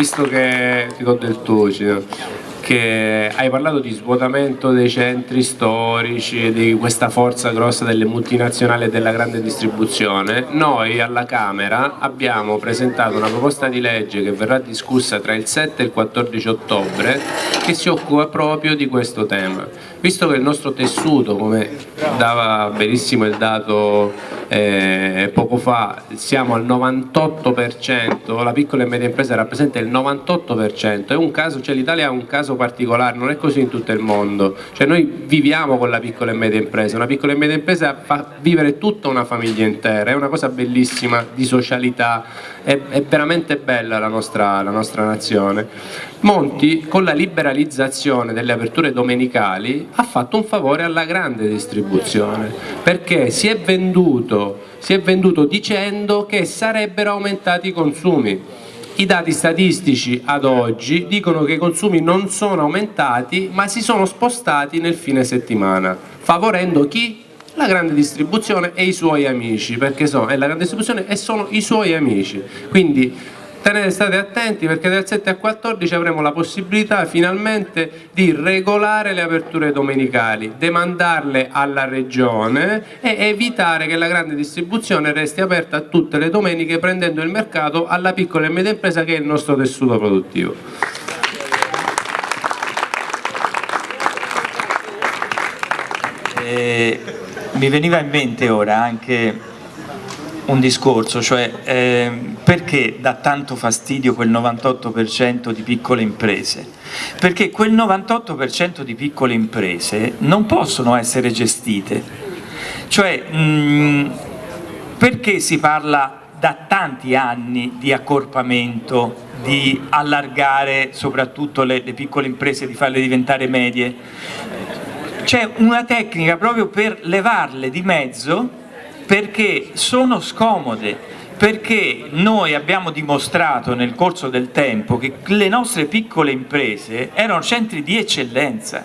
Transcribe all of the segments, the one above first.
visto che ti do del tuo, che hai parlato di svuotamento dei centri storici, di questa forza grossa delle multinazionali e della grande distribuzione, noi alla Camera abbiamo presentato una proposta di legge che verrà discussa tra il 7 e il 14 ottobre che si occupa proprio di questo tema. Visto che il nostro tessuto, come dava benissimo il dato eh, poco fa siamo al 98%, la piccola e media impresa rappresenta il 98%, cioè l'Italia ha un caso particolare, non è così in tutto il mondo, cioè noi viviamo con la piccola e media impresa, una piccola e media impresa fa vivere tutta una famiglia intera, è una cosa bellissima di socialità, è, è veramente bella la nostra, la nostra nazione. Monti con la liberalizzazione delle aperture domenicali ha fatto un favore alla grande distribuzione perché si è venduto si è venduto dicendo che sarebbero aumentati i consumi. I dati statistici ad oggi dicono che i consumi non sono aumentati ma si sono spostati nel fine settimana, favorendo chi? La grande distribuzione e i suoi amici, perché sono, è la grande distribuzione e sono i suoi amici. Quindi tenete, state attenti perché dal 7 al 14 avremo la possibilità finalmente di regolare le aperture domenicali, demandarle alla regione e evitare che la grande distribuzione resti aperta tutte le domeniche prendendo il mercato alla piccola e media impresa che è il nostro tessuto produttivo. Eh, mi veniva in mente ora anche un discorso, cioè eh, perché dà tanto fastidio quel 98% di piccole imprese? Perché quel 98% di piccole imprese non possono essere gestite, cioè mh, mm, perché si parla da tanti anni di accorpamento, di allargare soprattutto le, le piccole imprese, di farle diventare medie? C'è una tecnica proprio per levarle di mezzo perché sono scomode, perché noi abbiamo dimostrato nel corso del tempo che le nostre piccole imprese erano centri di eccellenza.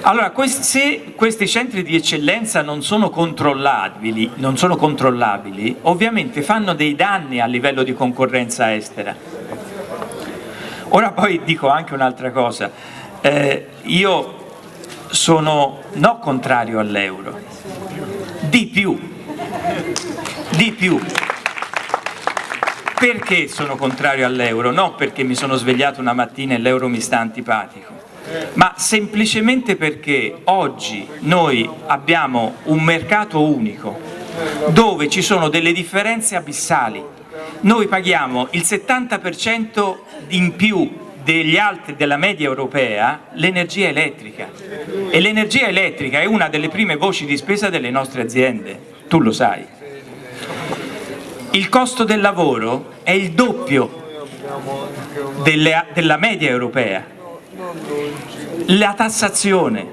Allora, se questi centri di eccellenza non sono controllabili, non sono controllabili ovviamente fanno dei danni a livello di concorrenza estera. Ora poi dico anche un'altra cosa, eh, io sono no contrario all'euro, di più, di più. Perché sono contrario all'euro? Non perché mi sono svegliato una mattina e l'euro mi sta antipatico, ma semplicemente perché oggi noi abbiamo un mercato unico dove ci sono delle differenze abissali. Noi paghiamo il 70% in più degli altri della media europea l'energia elettrica e l'energia elettrica è una delle prime voci di spesa delle nostre aziende tu lo sai. Il costo del lavoro è il doppio delle, della media europea. La tassazione,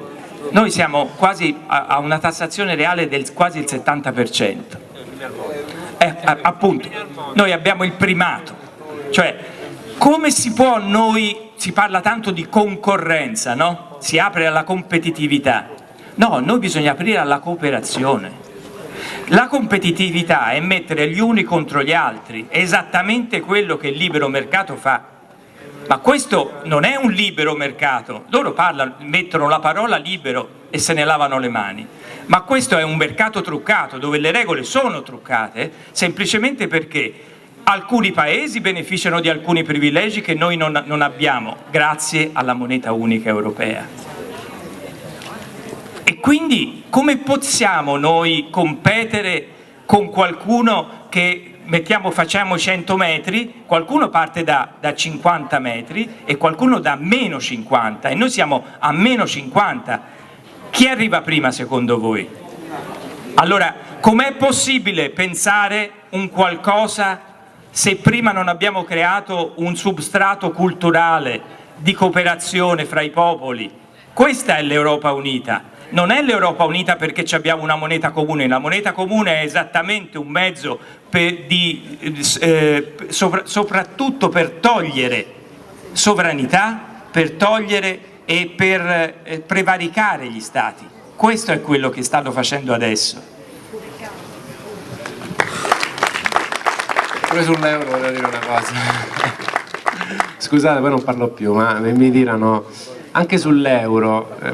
noi siamo quasi a una tassazione reale del quasi il 70%. Eh, appunto, noi abbiamo il primato, cioè come si può noi, si parla tanto di concorrenza, no? si apre alla competitività, no, noi bisogna aprire alla cooperazione. La competitività è mettere gli uni contro gli altri, è esattamente quello che il libero mercato fa. Ma questo non è un libero mercato, loro parlano, mettono la parola libero e se ne lavano le mani, ma questo è un mercato truccato dove le regole sono truccate semplicemente perché alcuni paesi beneficiano di alcuni privilegi che noi non, non abbiamo grazie alla moneta unica europea. E quindi come possiamo noi competere con qualcuno che mettiamo, facciamo 100 metri, qualcuno parte da, da 50 metri e qualcuno da meno 50 e noi siamo a meno 50. Chi arriva prima secondo voi? Allora, com'è possibile pensare un qualcosa se prima non abbiamo creato un substrato culturale di cooperazione fra i popoli? Questa è l'Europa unita non è l'Europa unita perché abbiamo una moneta comune, la moneta comune è esattamente un mezzo per di, eh, sopra, soprattutto per togliere sovranità, per togliere e per eh, prevaricare gli Stati. Questo è quello che stanno facendo adesso. Pure sull'euro voglio dire una cosa. scusate poi non parlo più, ma mi diranno anche sull'euro, eh,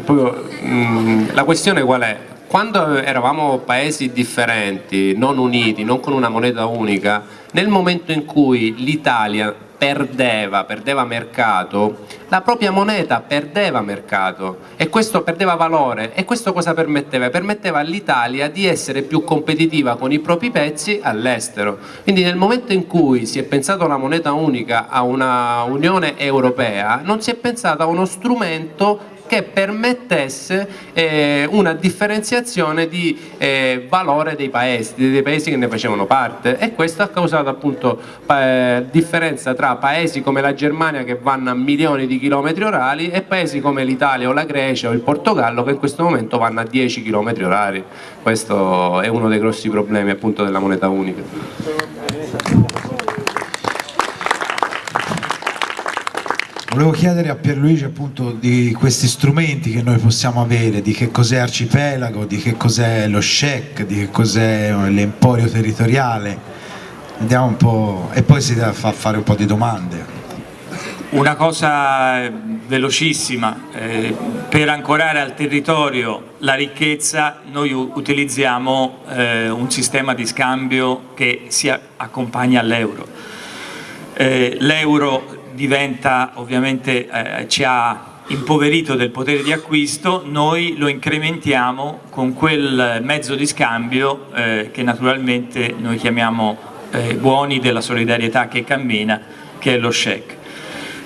mm, la questione qual è? Quando eravamo paesi differenti, non uniti, non con una moneta unica, nel momento in cui l'Italia perdeva, perdeva mercato, la propria moneta perdeva mercato e questo perdeva valore e questo cosa permetteva? Permetteva all'Italia di essere più competitiva con i propri pezzi all'estero. Quindi nel momento in cui si è pensato alla moneta unica, a una Unione Europea, non si è pensato a uno strumento che permettesse eh, una differenziazione di eh, valore dei paesi, dei paesi che ne facevano parte e questo ha causato appunto eh, differenza tra paesi come la Germania che vanno a milioni di chilometri orari e paesi come l'Italia o la Grecia o il Portogallo che in questo momento vanno a 10 chilometri orari. Questo è uno dei grossi problemi appunto della moneta unica. Volevo chiedere a Pierluigi appunto di questi strumenti che noi possiamo avere, di che cos'è arcipelago, di che cos'è lo SHEC, di che cos'è l'emporio territoriale, vediamo un po' e poi si deve fare un po' di domande. Una cosa velocissima, eh, per ancorare al territorio la ricchezza noi utilizziamo eh, un sistema di scambio che si accompagna all'euro. Eh, l'euro diventa ovviamente eh, ci ha impoverito del potere di acquisto, noi lo incrementiamo con quel mezzo di scambio eh, che naturalmente noi chiamiamo eh, buoni della solidarietà che cammina, che è lo SHEC.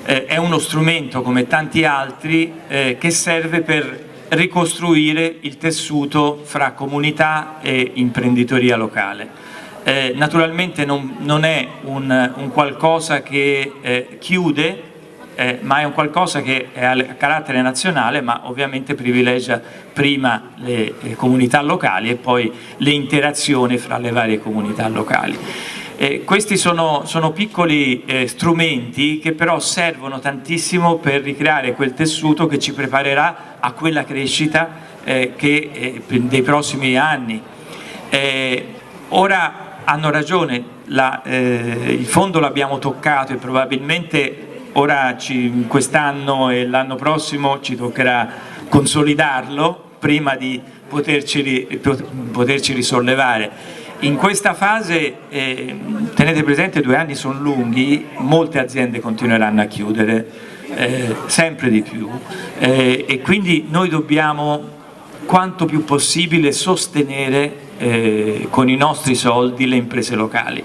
Eh, è uno strumento come tanti altri eh, che serve per ricostruire il tessuto fra comunità e imprenditoria locale eh, naturalmente non, non è un, un, qualcosa che eh, chiude, eh, ma è un qualcosa che è a carattere nazionale, ma ovviamente privilegia prima le, le comunità locali e poi le interazioni fra le varie comunità locali. Eh, questi sono, sono piccoli eh, strumenti che però servono tantissimo per ricreare quel tessuto che ci preparerà a quella crescita eh, che, eh, dei prossimi anni. Eh, ora hanno ragione, la, eh, il fondo l'abbiamo toccato e probabilmente ora quest'anno e l'anno prossimo ci toccherà consolidarlo prima di poterci, poterci risollevare. In questa fase, eh, tenete presente, due anni sono lunghi, molte aziende continueranno a chiudere, eh, sempre di più, eh, e quindi noi dobbiamo quanto più possibile sostenere eh, con i nostri soldi le imprese locali.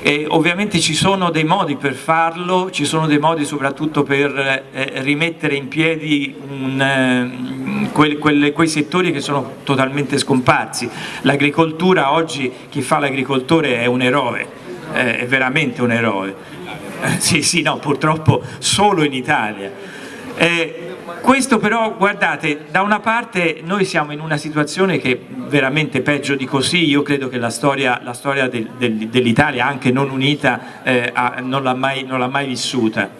E ovviamente ci sono dei modi per farlo, ci sono dei modi soprattutto per eh, rimettere in piedi un, eh, quei, quelle, quei settori che sono totalmente scomparsi. L'agricoltura oggi, chi fa l'agricoltore è un eroe, eh, è veramente un eroe. Eh, sì, sì, no, purtroppo solo in Italia. Eh, questo però, guardate, da una parte noi siamo in una situazione che veramente peggio di così, io credo che la storia, la storia del, del, dell'Italia, anche non unita, eh, non l'ha mai, mai, vissuta.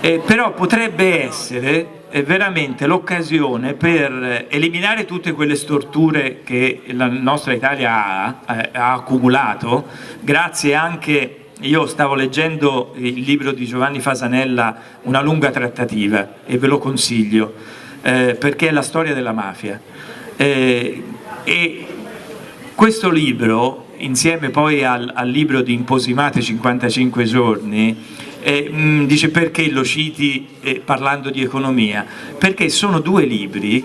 Eh, però potrebbe essere eh, veramente l'occasione per eliminare tutte quelle storture che la nostra Italia ha, eh, ha accumulato, grazie anche io stavo leggendo il libro di Giovanni Fasanella, Una lunga trattativa, e ve lo consiglio, eh, perché è la storia della mafia. Eh, e questo libro, insieme poi al, al libro di Imposimate 55 giorni, eh, mh, mm, dice perché lo citi eh, parlando di economia? Perché sono due libri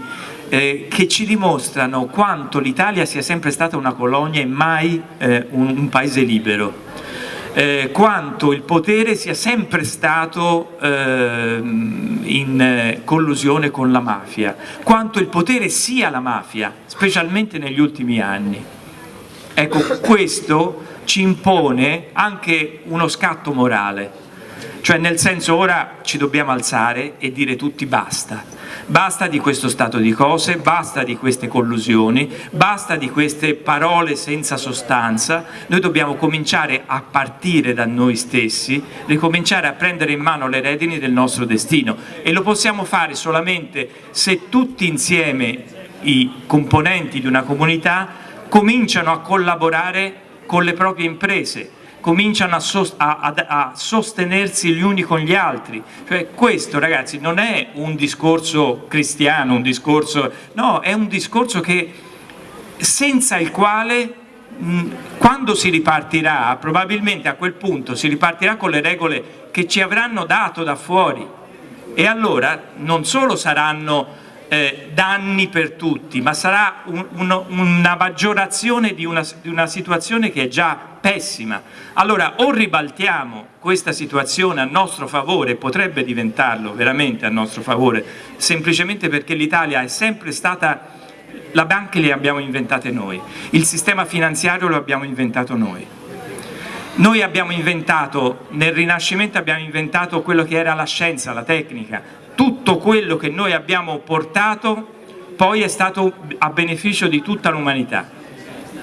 eh, che ci dimostrano quanto l'Italia sia sempre stata una colonia e mai eh, un, un paese libero eh, quanto il potere sia sempre stato eh, in collusione con la mafia, quanto il potere sia la mafia, specialmente negli ultimi anni. Ecco, questo ci impone anche uno scatto morale, cioè nel senso ora ci dobbiamo alzare e dire tutti basta, Basta di questo stato di cose, basta di queste collusioni, basta di queste parole senza sostanza, noi dobbiamo cominciare a partire da noi stessi, ricominciare a prendere in mano le redini del nostro destino. E lo possiamo fare solamente se tutti insieme i componenti di una comunità cominciano a collaborare con le proprie imprese, cominciano a, sost a, a, sostenersi gli uni con gli altri. Cioè, questo ragazzi non è un discorso cristiano, un discorso, no, è un discorso che, senza il quale quando si ripartirà, probabilmente a quel punto si ripartirà con le regole che ci avranno dato da fuori e allora non solo saranno eh, danni per tutti, ma sarà un, un, una maggiorazione di una, di una situazione che è già pessima. Allora o ribaltiamo questa situazione a nostro favore, potrebbe diventarlo veramente a nostro favore, semplicemente perché l'Italia è sempre stata, la banca le abbiamo inventate noi, il sistema finanziario lo abbiamo inventato noi. Noi abbiamo inventato, nel Rinascimento abbiamo inventato quello che era la scienza, la tecnica, tutto quello che noi abbiamo portato poi è stato a beneficio di tutta l'umanità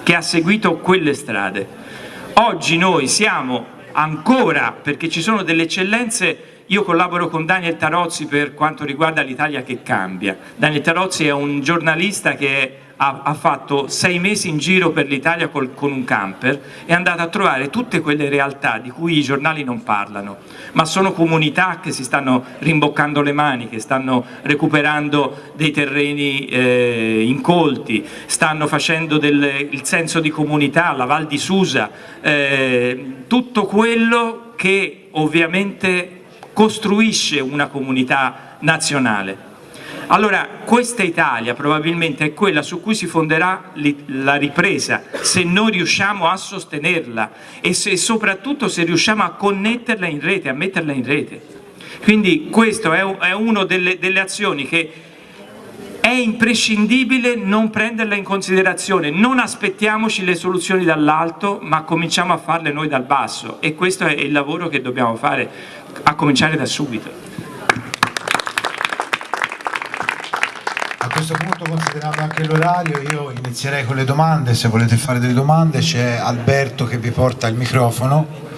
che ha seguito quelle strade. Oggi noi siamo ancora, perché ci sono delle eccellenze, io collaboro con Daniel Tarozzi per quanto riguarda l'Italia che cambia. Daniel Tarozzi è un giornalista che è ha, ha fatto sei mesi in giro per l'Italia con un camper è andato a trovare tutte quelle realtà di cui i giornali non parlano, ma sono comunità che si stanno rimboccando le mani, che stanno recuperando dei terreni eh, incolti, stanno facendo del, il senso di comunità, la Val di Susa, eh, tutto quello che ovviamente costruisce una comunità nazionale. Allora questa Italia probabilmente è quella su cui si fonderà la ripresa, se noi riusciamo a sostenerla e se, soprattutto se riusciamo a connetterla in rete, a metterla in rete. Quindi questa è, una delle, delle azioni che è imprescindibile non prenderla in considerazione, non aspettiamoci le soluzioni dall'alto ma cominciamo a farle noi dal basso e questo è il lavoro che dobbiamo fare a cominciare da subito. Questo punto, considerato anche l'orario, io inizierei con le domande. Se volete fare delle domande, c'è Alberto che vi porta il microfono.